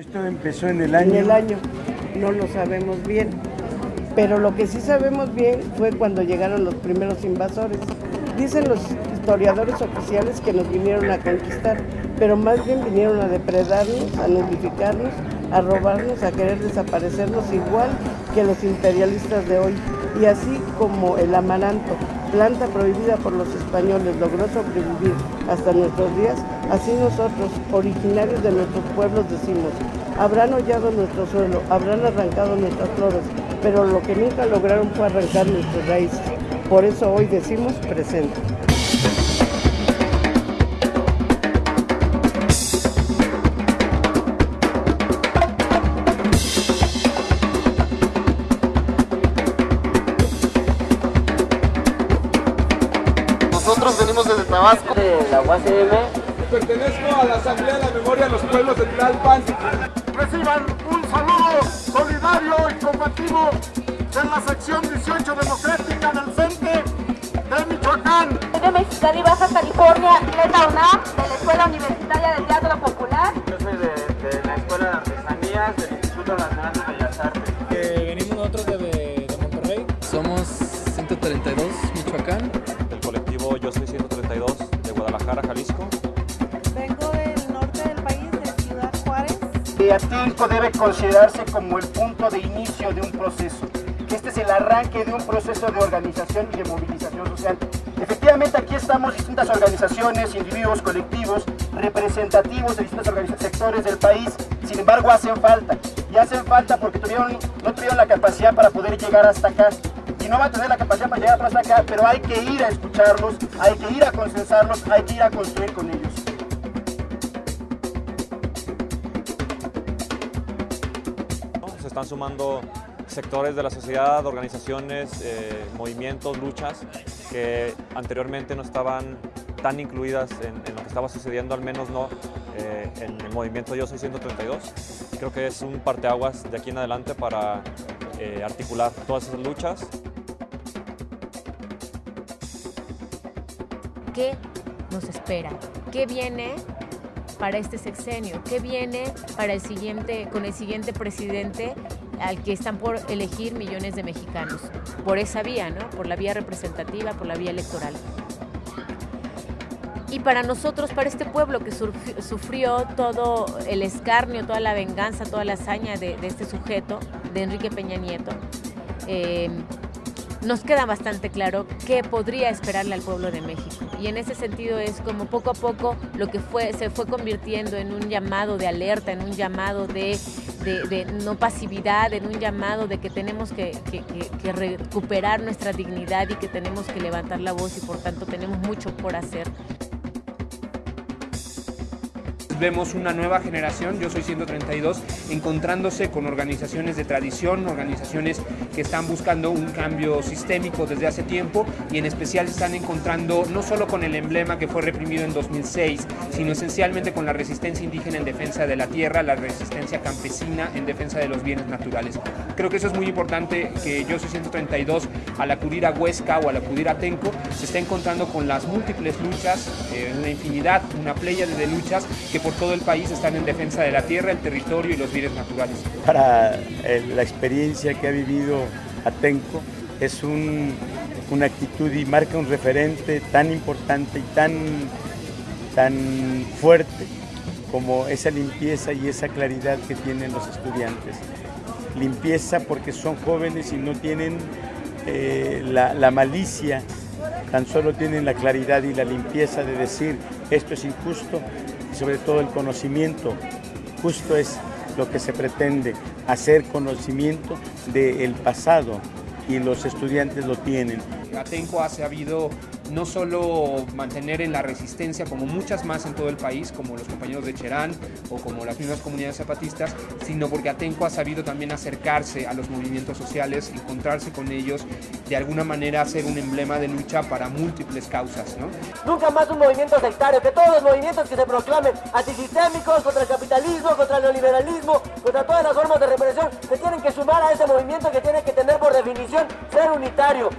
Esto empezó en el año. En el año, no lo sabemos bien. Pero lo que sí sabemos bien fue cuando llegaron los primeros invasores. Dicen los historiadores oficiales que nos vinieron a conquistar, pero más bien vinieron a depredarnos, a nulificarnos, a robarnos, a querer desaparecernos igual que los imperialistas de hoy. Y así como el amaranto, planta prohibida por los españoles, logró sobrevivir hasta nuestros días, así nosotros, originarios de nuestros pueblos, decimos, habrán hollado nuestro suelo, habrán arrancado nuestras flores, pero lo que nunca lograron fue arrancar nuestras raíces. Por eso hoy decimos presente. Nosotros venimos desde Tabasco. De la UACM. Pertenezco a la Asamblea de la Memoria de los Pueblos de Tlalpan. Reciban un saludo solidario y combativo de la sección 18 democrática del CENTE de Michoacán. de Mexicali, Baja California, Leta UNAM, de la Escuela Universitaria de Teatro Popular. Yo soy de, de la Escuela de Artesanías del Instituto Nacional de Bellas Artes. Venimos nosotros de, de Monterrey. Somos 132 Michoacán. Del colectivo Yo Soy 132 de Guadalajara, Jalisco. Atenco debe considerarse como el punto de inicio de un proceso. Este es el arranque de un proceso de organización y de movilización social. Efectivamente, aquí estamos distintas organizaciones, individuos, colectivos, representativos de distintos sectores del país. Sin embargo, hacen falta. Y hacen falta porque no tuvieron la capacidad para poder llegar hasta acá. Y no va a tener la capacidad para llegar hasta acá, pero hay que ir a escucharlos, hay que ir a consensarlos, hay que ir a construir con ellos. Están sumando sectores de la sociedad, organizaciones, eh, movimientos, luchas que anteriormente no estaban tan incluidas en, lo que estaba sucediendo, al menos no eh, en el movimiento Yo Soy 132. Creo que es un parteaguas de aquí en adelante para eh, articular todas esas luchas. ¿Qué nos espera? ¿Qué viene para este sexenio? ¿Qué viene para el siguiente, con el siguiente presidente al que están por elegir millones de mexicanos? Por esa vía, ¿no? Por la vía representativa, por la vía electoral. Y para nosotros, para este pueblo que sufrió todo el escarnio, toda la venganza, toda la hazaña de, este sujeto, de Enrique Peña Nieto, eh, nos queda bastante claro qué podría esperarle al pueblo de México. Y en ese sentido es como poco a poco lo que fue, se fue convirtiendo en un llamado de alerta, en un llamado de, no pasividad, en un llamado de que tenemos que, recuperar nuestra dignidad y que tenemos que levantar la voz y por tanto tenemos mucho por hacer vemos una nueva generación, yo soy 132, encontrándose con organizaciones de tradición, organizaciones que están buscando un cambio sistémico desde hace tiempo y en especial están encontrando no solo con el emblema que fue reprimido en 2006, sino esencialmente con la resistencia indígena en defensa de la tierra, la resistencia campesina en defensa de los bienes naturales. Creo que eso es muy importante que yo soy 132 al acudir a Huesca o al acudir a Tenco se está encontrando con las múltiples luchas, eh, una infinidad, una playa de luchas que por todo el país están en defensa de la tierra, el territorio y los bienes naturales. Para eh, la experiencia que ha vivido Atenco es un, una actitud y marca un referente tan importante y tan, tan fuerte como esa limpieza y esa claridad que tienen los estudiantes. Limpieza porque son jóvenes y no tienen eh, la, malicia, tan solo tienen la claridad y la limpieza de decir esto es injusto sobre todo el conocimiento. Justo es lo que se pretende, hacer conocimiento del pasado y los estudiantes lo tienen. Atenco ha no solo mantener en la resistencia como muchas más en todo el país, como los compañeros de Cherán o como las mismas comunidades zapatistas, sino porque Atenco ha sabido también acercarse a los movimientos sociales, encontrarse con ellos, de alguna manera hacer un emblema de lucha para múltiples causas. ¿no? Nunca más un movimiento sectario, que todos los movimientos que se proclamen antisistémicos, contra el capitalismo, contra el neoliberalismo, contra todas las formas de represión, se tienen que sumar a ese movimiento que tiene que tener por definición ser unitario.